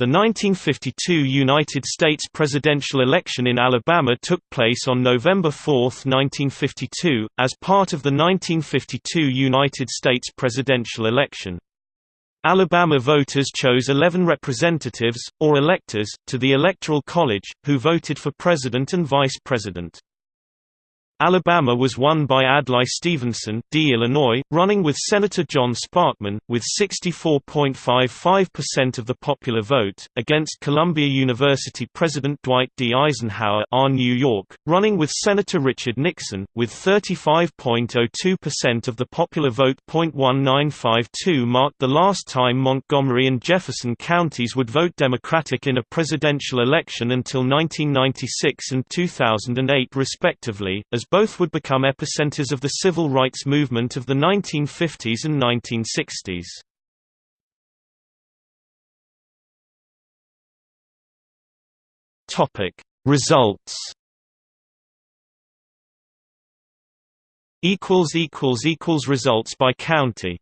The 1952 United States presidential election in Alabama took place on November 4, 1952, as part of the 1952 United States presidential election. Alabama voters chose 11 representatives, or electors, to the Electoral College, who voted for president and vice president. Alabama was won by Adlai Stevenson D. Illinois, running with Senator John Sparkman, with 64.55% of the popular vote, against Columbia University President Dwight D. Eisenhower R. New York, running with Senator Richard Nixon, with 35.02% of the popular vote. 1952 marked the last time Montgomery and Jefferson counties would vote Democratic in a presidential election until 1996 and 2008 respectively, as both would become epicenters of the civil rights movement of the 1950s and 1960s. Topic Results equals equals equals results by county